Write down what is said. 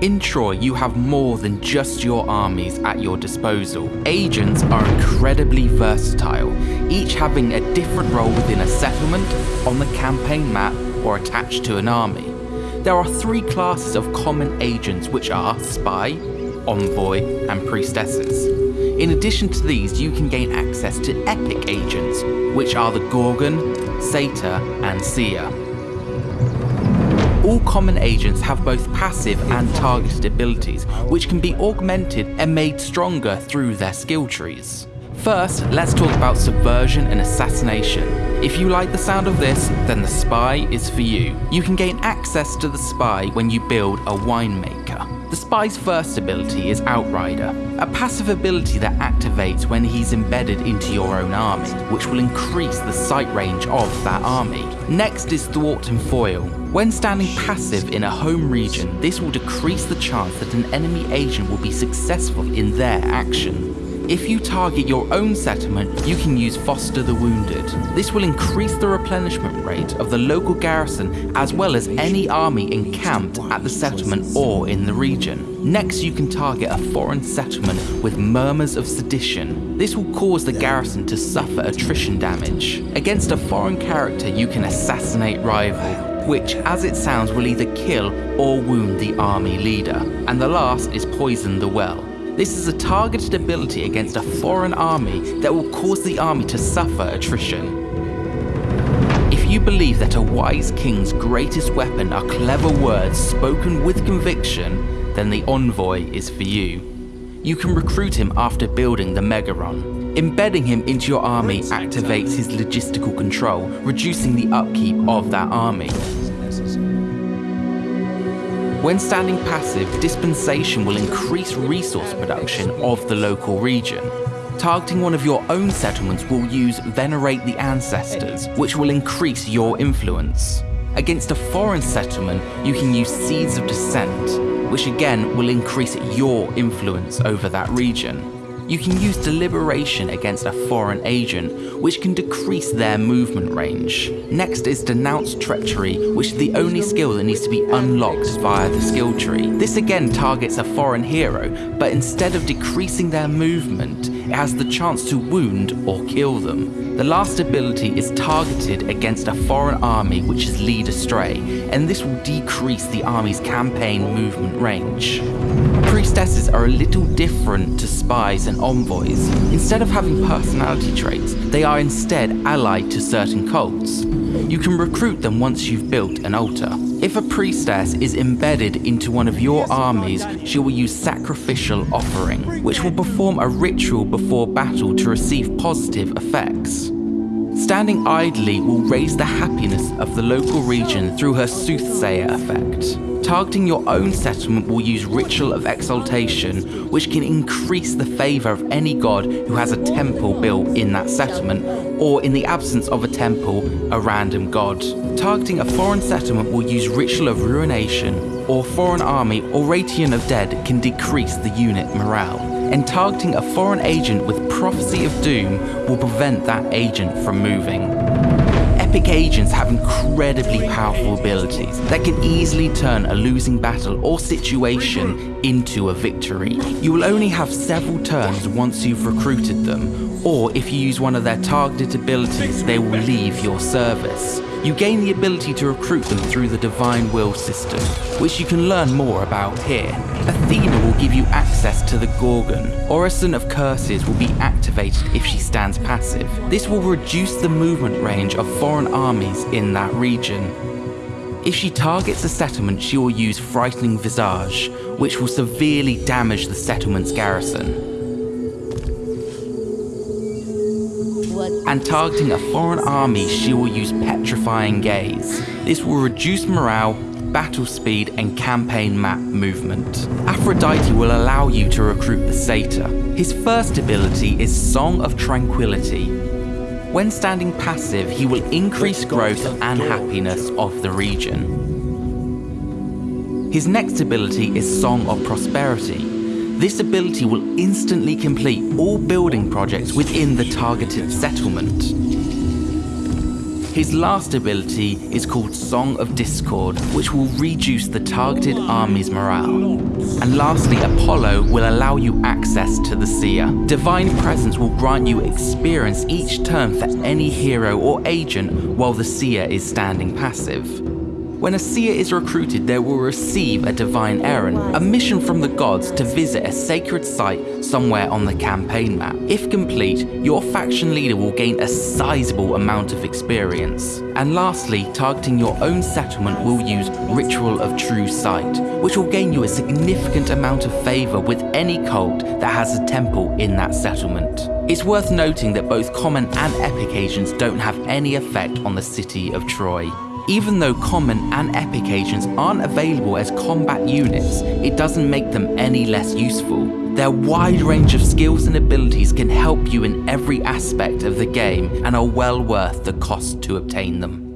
In Troy, you have more than just your armies at your disposal. Agents are incredibly versatile, each having a different role within a settlement, on the campaign map, or attached to an army. There are three classes of common agents which are Spy, Envoy, and Priestesses. In addition to these, you can gain access to Epic agents, which are the Gorgon, Satyr, and Seer. All common agents have both passive and targeted abilities, which can be augmented and made stronger through their skill trees. First, let's talk about subversion and assassination. If you like the sound of this, then the spy is for you. You can gain access to the spy when you build a winemaker. The spy's first ability is Outrider, a passive ability that activates when he's embedded into your own army, which will increase the sight range of that army. Next is Thwart and Foil, when standing passive in a home region, this will decrease the chance that an enemy agent will be successful in their action. If you target your own settlement, you can use Foster the Wounded. This will increase the replenishment rate of the local garrison as well as any army encamped at the settlement or in the region. Next, you can target a foreign settlement with Murmurs of Sedition. This will cause the garrison to suffer attrition damage. Against a foreign character, you can assassinate rival, which as it sounds will either kill or wound the army leader. And the last is Poison the Well. This is a targeted ability against a foreign army that will cause the army to suffer attrition. If you believe that a wise king's greatest weapon are clever words spoken with conviction, then the Envoy is for you. You can recruit him after building the Megaron. Embedding him into your army activates his logistical control, reducing the upkeep of that army. When standing passive, Dispensation will increase resource production of the local region. Targeting one of your own settlements will use Venerate the Ancestors, which will increase your influence. Against a foreign settlement, you can use Seeds of Dissent, which again will increase your influence over that region you can use deliberation against a foreign agent, which can decrease their movement range. Next is denounce treachery, which is the only skill that needs to be unlocked via the skill tree. This again targets a foreign hero, but instead of decreasing their movement, it has the chance to wound or kill them. The last ability is targeted against a foreign army which is lead astray, and this will decrease the army's campaign movement range. Priestesses are a little different to spies and envoys. Instead of having personality traits, they are instead allied to certain cults. You can recruit them once you've built an altar. If a priestess is embedded into one of your armies, she will use sacrificial offering, which will perform a ritual before battle to receive positive effects. Standing idly will raise the happiness of the local region through her soothsayer effect. Targeting your own settlement will use Ritual of Exaltation, which can increase the favour of any god who has a temple built in that settlement, or in the absence of a temple, a random god. Targeting a foreign settlement will use Ritual of Ruination, or Foreign Army or Ration of Dead can decrease the unit morale. And targeting a foreign agent with Prophecy of Doom will prevent that agent from moving. Epic agents have incredibly powerful abilities that can easily turn a losing battle or situation into a victory. You will only have several turns once you've recruited them, or if you use one of their targeted abilities, they will leave your service. You gain the ability to recruit them through the Divine Will system, which you can learn more about here. Athena will give you access to the Gorgon. Orison of Curses will be activated if she stands passive. This will reduce the movement range of foreign armies in that region. If she targets a settlement, she will use Frightening Visage, which will severely damage the settlement's garrison. And targeting a foreign army she will use Petrifying Gaze. This will reduce morale, battle speed and campaign map movement. Aphrodite will allow you to recruit the Satyr. His first ability is Song of Tranquility. When standing passive, he will increase growth and happiness of the region. His next ability is Song of Prosperity. This ability will instantly complete all building projects within the targeted settlement. His last ability is called Song of Discord, which will reduce the targeted army's morale. And lastly, Apollo will allow you access to the Seer. Divine Presence will grant you experience each turn for any hero or agent while the Seer is standing passive. When a seer is recruited, they will receive a divine errand, a mission from the gods to visit a sacred site somewhere on the campaign map. If complete, your faction leader will gain a sizable amount of experience. And lastly, targeting your own settlement will use Ritual of True Sight, which will gain you a significant amount of favour with any cult that has a temple in that settlement. It's worth noting that both common and epic agents don't have any effect on the city of Troy. Even though common and epic agents aren't available as combat units, it doesn't make them any less useful. Their wide range of skills and abilities can help you in every aspect of the game and are well worth the cost to obtain them.